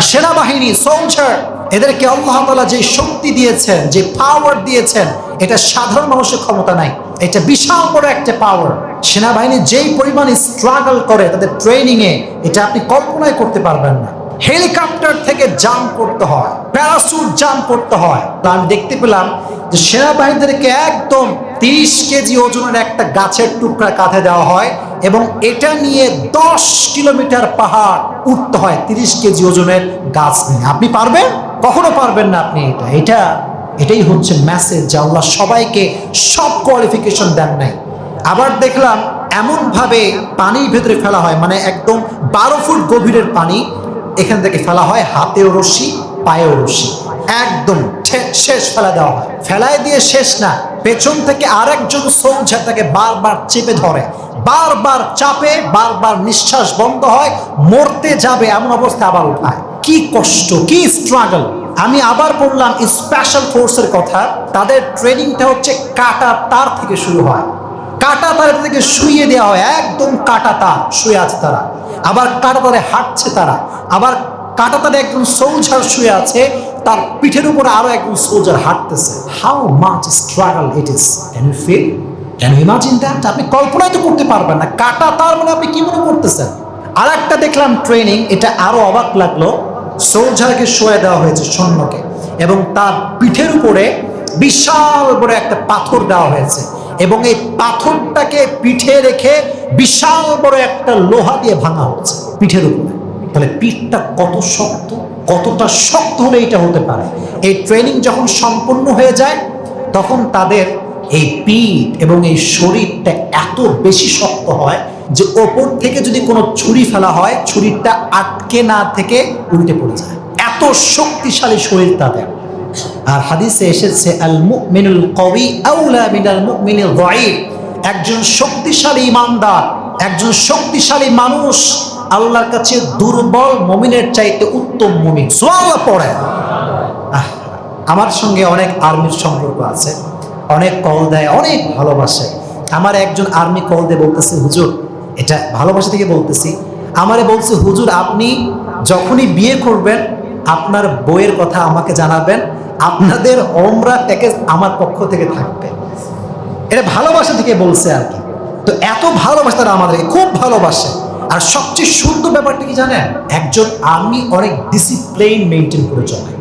সেনাবাহিনী সোলজার এদেরকে আল্লাহ তাআলা যে শক্তি দিয়েছেন, যে পাওয়ার দিয়েছেন, এটা সাধারণ মানুষের ক্ষমতা নাই। এটা বিশাল বড় একটা পাওয়ার সেনাবাহিনী যেই পরিমাণ স্ট্রাগল করে তাদের ট্রেনিং এ, এটা আপনি কল্পনাই করতে পারবেন না। হেলিকপ্টার থেকে জাম্প করতে হয় প্যারাসুট জাম্প করতে হয়। তা আমি দেখতে পেলাম যে সেনাবাহিনীদেরকে একদম তিরিশ কেজি ওজনের একটা গাছের টুকরা কাঁধে দেওয়া হয় এবং এটা নিয়ে দশ কিলোমিটার পাহাড় উঠতে হয় তিরিশ কেজি ওজনের গাছ নিয়ে। আপনি পারবেন? কখনো পারবেন না আপনি এটা। এটা, এটাই হচ্ছে মেসেজ যে আল্লাহ সবাইকে সব কোয়ালিফিকেশন দেন নাই। আবার দেখলাম এমনভাবে পানির ভেতরে ফেলা হয় মানে একদম বারো ফুট গভীরের পানি, এখান থেকে ফেলা হয় হাতেও রশি পায়েও রশি একদম শেষ ফেলা দেওয়া। ফেলায় দিয়ে শেষ না। পেছন থেকে আরেকজন সোলজার তাকে বারবার চেপে ধরে। বারবার চাপে, বারবার নিঃশ্বাস বন্ধ হয়, মরতে যাবে এমন অবস্থা আবার উঠায়। কি কষ্ট, কি স্ট্রাগল আমি আবার বললাম স্পেশাল ফোর্সের কথা, তাদের ট্রেনিংটা হচ্ছে কাটা তার থেকে শুরু হয়। কাটা তারের থেকে শুয়ে দেওয়া হয়। একদম কাটা তার, শুয়ে আছে তারা। আবার কাটা তারে হাঁটছে তারা। আবার কাটা তারে একজন সোলজার শুয়ে আছে, তার পিঠের উপরে আরও একজন সোলজার হাঁটতেছে। How much struggle it is can you feel can you imagine that আপনি কল্পনাই তো করতে পারবেন না। কাটা তার মানে আপনি কি মনে করতেছেন? আর একটা দেখলাম ট্রেনিং এটা আরও অবাক লাগল। সোলজারকে শোয়ে দেওয়া হয়েছে সৈন্যকে এবং তার পিঠের উপরে বিশাল বড় একটা পাথর দেওয়া হয়েছে এবং এই পাথরটাকে পিঠে রেখে বিশাল বড় একটা লোহা দিয়ে ভাঙা হচ্ছে পিঠের উপরে। তাহলে পিঠটা কত শক্ত, কতটা শক্ত হলে এটা হতে পারে? এই ট্রেনিং যখন সম্পূর্ণ হয়ে যায়, তখন তাদের এই পিঠ এবং এই শরীরটা এত বেশি শক্ত হয় যে ওপর থেকে যদি কোনো ছুরি ফেলা হয়, ছুরিটা আটকে না থেকে উল্টে পড়ে যায়। এত শক্তিশালী শরীর তাদের। আর হাদিসে এসেছে আল মুমিনুল কওয়ি আউলা মিনাল মুমিনিল একজন শক্তিশালী ইমানদার, একজন শক্তিশালী মানুষ আল্লাহর কাছে দুর্বল মুমিনের চাইতে উত্তম মুমিন। সুবহানাল্লাহ পড়ে আমার সঙ্গে অনেক আর্মির সম্পর্ক আছে। অনেক কল দেয়, অনেক ভালোবাসে। আমার একজন আর্মি কল দিয়ে বলতেছে, হুজুর, এটা ভালোবাসা থেকে বলতেছি। আমারে বলছে, হুজুর, আপনি যখনই বিয়ে করবেন, আপনার বইয়ের কথা আমাকে জানাবেন। আপনাদের ওমরা প্যাকেজ আমার পক্ষ থেকে থাকবে। এটা ভালোবাসা থেকে বলছে আর কি। তো এত ভালোবাসা তারা আমাদেরকে, খুব ভালোবাসে। আর সবচেয়ে সুন্দর ব্যাপারটা কি জানেন? একজন আর্মি অনেক ডিসিপ্লিন মেনটেন করে চলে।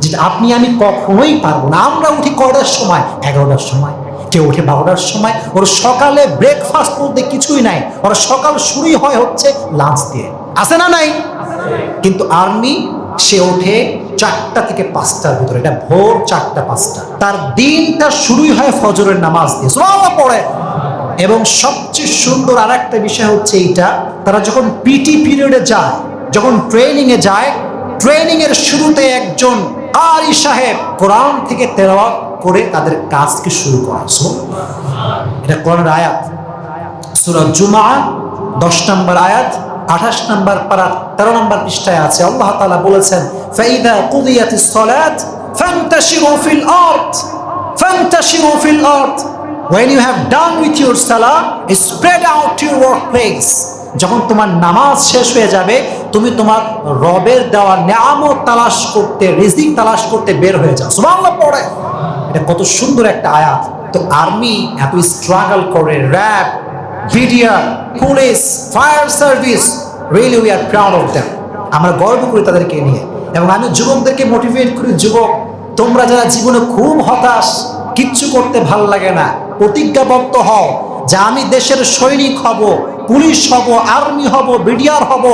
যেটা আপনি আমি কখনোই পারব না। আমরা উঠি কটার সময়? এগারোটার সময়। কেউ উঠে বারোটার সময়। ওর সকালে ব্রেকফাস্ট বলতে কিছুই নাই। ওর সকাল শুরুই হয় হচ্ছে লাঞ্চ দিয়ে। আছে না নাই? কিন্তু আর্মি সে ওঠে চারটা থেকে পাঁচটার ভিতরে। এটা ভোর চারটা, পাঁচটা। তার দিনটা শুরুই হয় ফজরের নামাজ দিয়ে। সুবহানাল্লাহ পড়ে। এবং সবচেয়ে সুন্দর আর একটা বিষয় হচ্ছে এইটা, তারা যখন পিটি পিরিয়ডে যায়, যখন ট্রেনিং এ যায় ট্রেনিং এর শুরুতে একজন আরি সাহেব কোরআন থেকে তেলাওয়াত করে তাদের কাজকে শুরু করা। এটা কোরআনের আয়াত। সূরা জুমা দশ নম্বর আয়াত, আঠাশ নম্বর পারা তেরো নম্বর পৃষ্ঠায় আছে। আল্লাহ তালা বলেছেন, ফাইদা কুদিয়াতিস সালাত, ফান্তাশিরু ফিল আরদ, ফান্তাশিরু ফিল আরদ। When you have done with your salah, spread out your workplace. যখন তোমার নামাজ শেষ হয়ে যাবে, তুমি তোমার রবের দেওয়া নিয়ামত তালাশ করতে, রিজিক তালাশ করতে বের হয়ে যাও। সুবহানাল্লাহ, পড়ে। এটা কত সুন্দর একটা আয়াত। তো আর্মি এত স্ট্রাগল করে RAB BDR police fire service really we are proud of them আমরা গর্ব করি তাদেরকে নিয়ে। এবং আমি যুবকদেরকে মোটিভেট করি, যুবক, তোমরা যারা জীবনে খুব হতাশ, কিচ্ছু করতে ভালো লাগে না। প্রতিজ্ঞাবদ্ধ হও যে আমি দেশের সৈনিক হব, পুলিশ হব, আর্মি হব, বিডিআর হব,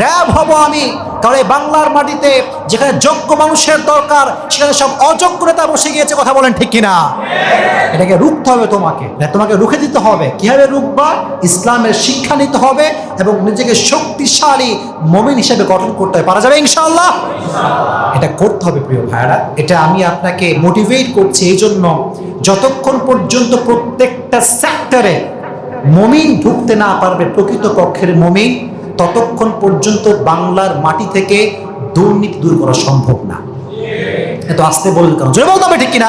র্যাব হব আমি। কারণ বাংলার মাটিতে যেখানে যোগ্য মানুষের দরকার, সেখানে সব অযোগ্য নেতা বসে গিয়েছে, কথা বলেন ঠিক কিনা? এটাকে রুখতে হবে তোমাকে। তোমাকে রুখে দিতে হবে। কীভাবে রুখবা? ইসলামের শিক্ষা নিতে হবে এবং নিজেকে শক্তিশালী মমিন হিসেবে গঠন করতে হবে। পারা যাবে ইনশাল্লাহ এটা করতে হবে প্রিয় ভাইরা এটা আমি আপনাকে মোটিভেট করছি এই জন্য যতক্ষণ পর্যন্ত প্রত্যেকটা সেক্টরে মমিন ঢুকতে না পারবে প্রকৃত পক্ষের মমিন, ততক্ষণ পর্যন্ত বাংলার মাটি থেকে দুর্নীতি দূর করা সম্ভব না। এত আসতে বলুন কারণ জয় বলতে হবে ঠিক কিনা?